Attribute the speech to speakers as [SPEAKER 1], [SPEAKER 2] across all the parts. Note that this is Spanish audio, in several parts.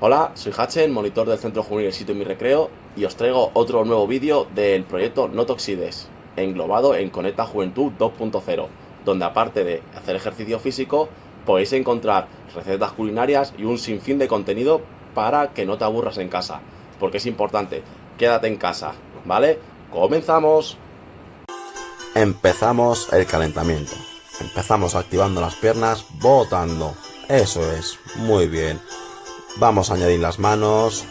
[SPEAKER 1] Hola, soy Hachen, monitor del Centro Juvenil Sitio Mi Recreo y os traigo otro nuevo vídeo del proyecto No Toxides, englobado en Conecta Juventud 2.0, donde aparte de hacer ejercicio físico, podéis encontrar recetas culinarias y un sinfín de contenido para que no te aburras en casa, porque es importante, quédate en casa, ¿vale? ¡Comenzamos!
[SPEAKER 2] Empezamos el calentamiento. Empezamos activando las piernas, botando. Eso es, muy bien. Vamos a añadir las manos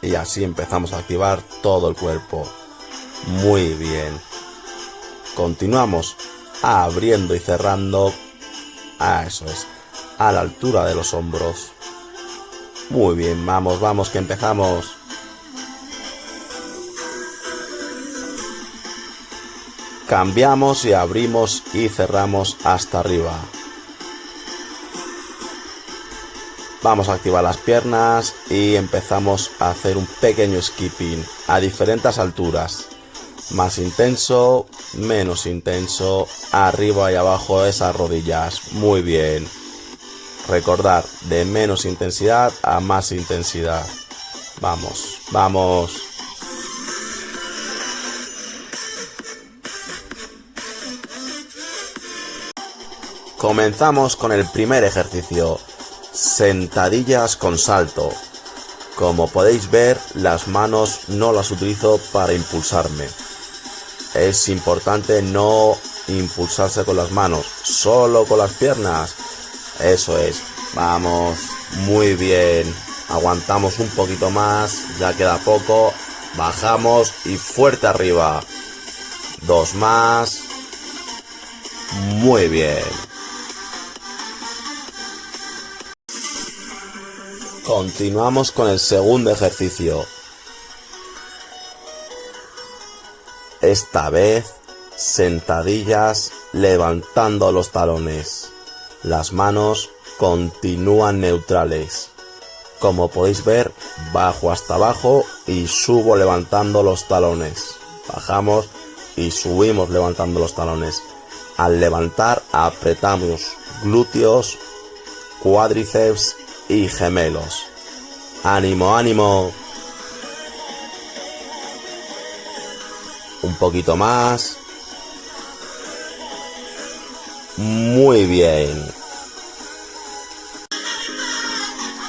[SPEAKER 2] y así empezamos a activar todo el cuerpo. Muy bien. Continuamos abriendo y cerrando. Ah, eso es. A la altura de los hombros. Muy bien, vamos, vamos, que empezamos. Cambiamos y abrimos y cerramos hasta arriba. Vamos a activar las piernas y empezamos a hacer un pequeño skipping a diferentes alturas. Más intenso, menos intenso, arriba y abajo esas rodillas. Muy bien. Recordar, de menos intensidad a más intensidad. Vamos, vamos. Comenzamos con el primer ejercicio. Sentadillas con salto. Como podéis ver, las manos no las utilizo para impulsarme. Es importante no impulsarse con las manos, solo con las piernas. Eso es. Vamos, muy bien. Aguantamos un poquito más, ya queda poco. Bajamos y fuerte arriba. Dos más. Muy bien. Continuamos con el segundo ejercicio. Esta vez sentadillas levantando los talones. Las manos continúan neutrales. Como podéis ver, bajo hasta abajo y subo levantando los talones. Bajamos y subimos levantando los talones. Al levantar apretamos glúteos, cuádriceps y gemelos. Ánimo, ánimo. Un poquito más. Muy bien.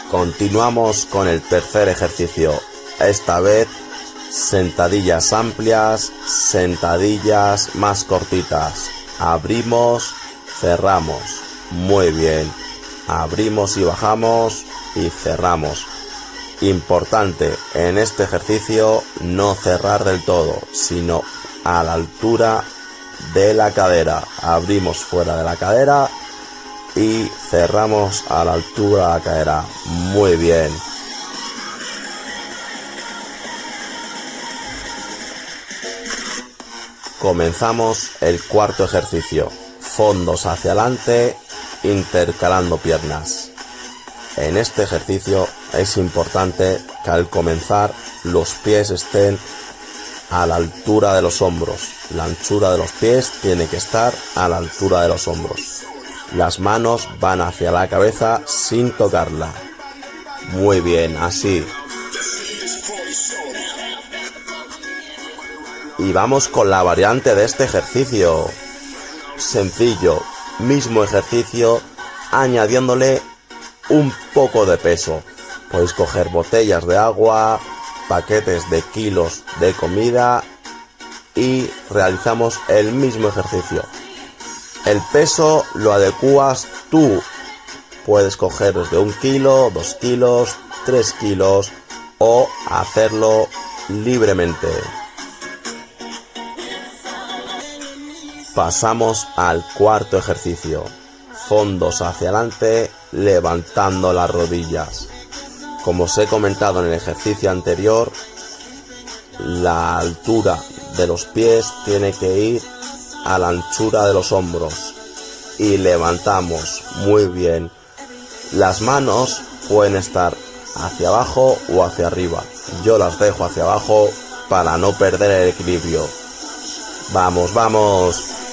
[SPEAKER 2] Continuamos con el tercer ejercicio. Esta vez sentadillas amplias, sentadillas más cortitas. Abrimos, cerramos. Muy bien abrimos y bajamos y cerramos. Importante en este ejercicio no cerrar del todo, sino a la altura de la cadera. Abrimos fuera de la cadera y cerramos a la altura de la cadera. Muy bien. Comenzamos el cuarto ejercicio. Fondos hacia adelante intercalando piernas. En este ejercicio es importante que al comenzar los pies estén a la altura de los hombros. La anchura de los pies tiene que estar a la altura de los hombros. Las manos van hacia la cabeza sin tocarla. Muy bien, así. Y vamos con la variante de este ejercicio. Sencillo, mismo ejercicio añadiéndole un poco de peso. Podéis coger botellas de agua, paquetes de kilos de comida y realizamos el mismo ejercicio. El peso lo adecuas tú. Puedes coger desde un kilo, dos kilos, tres kilos o hacerlo libremente. Pasamos al cuarto ejercicio. Fondos hacia adelante, levantando las rodillas. Como os he comentado en el ejercicio anterior, la altura de los pies tiene que ir a la anchura de los hombros. Y levantamos muy bien. Las manos pueden estar hacia abajo o hacia arriba. Yo las dejo hacia abajo para no perder el equilibrio. Vamos, vamos.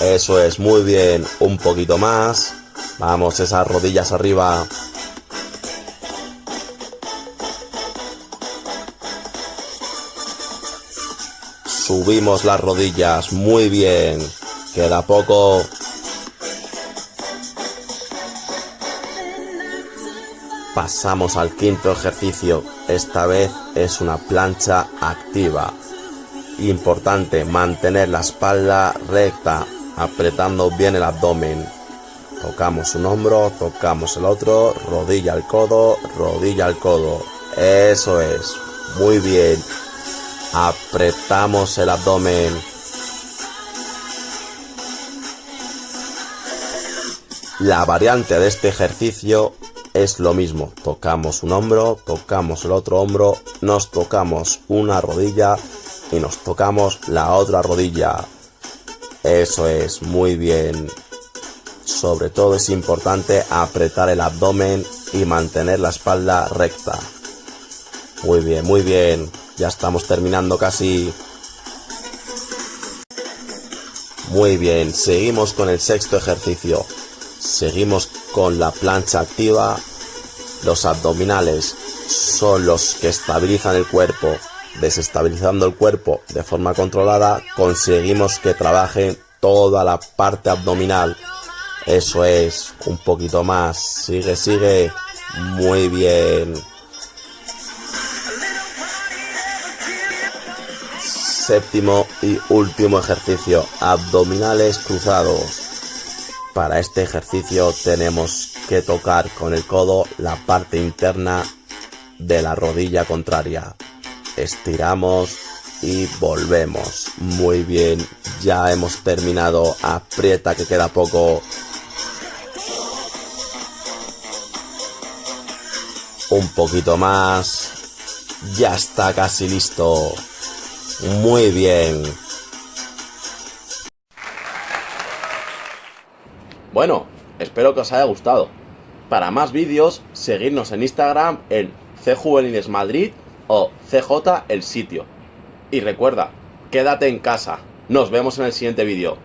[SPEAKER 2] Eso es, muy bien. Un poquito más. Vamos, esas rodillas arriba. Subimos las rodillas, muy bien. Queda poco. Pasamos al quinto ejercicio. Esta vez es una plancha activa. Importante mantener la espalda recta, apretando bien el abdomen. Tocamos un hombro, tocamos el otro, rodilla al codo, rodilla al codo. Eso es. Muy bien. Apretamos el abdomen. La variante de este ejercicio es lo mismo. Tocamos un hombro, tocamos el otro hombro, nos tocamos una rodilla y nos tocamos la otra rodilla. Eso es, muy bien. Sobre todo es importante apretar el abdomen y mantener la espalda recta. Muy bien, muy bien. Ya estamos terminando casi. Muy bien, seguimos con el sexto ejercicio. Seguimos con la plancha activa. Los abdominales son los que estabilizan el cuerpo. Desestabilizando el cuerpo de forma controlada, conseguimos que trabaje toda la parte abdominal. Eso es, un poquito más. Sigue, sigue. Muy bien. Séptimo y último ejercicio, abdominales cruzados. Para este ejercicio tenemos que tocar con el codo la parte interna de la rodilla contraria. Estiramos y volvemos. Muy bien, ya hemos terminado. Aprieta que queda poco. Un poquito más. Ya está casi listo. Muy bien.
[SPEAKER 1] Bueno, espero que os haya gustado. Para más vídeos, seguidnos en Instagram en Madrid o CJ el sitio. Y recuerda, quédate en casa. Nos vemos en el siguiente vídeo.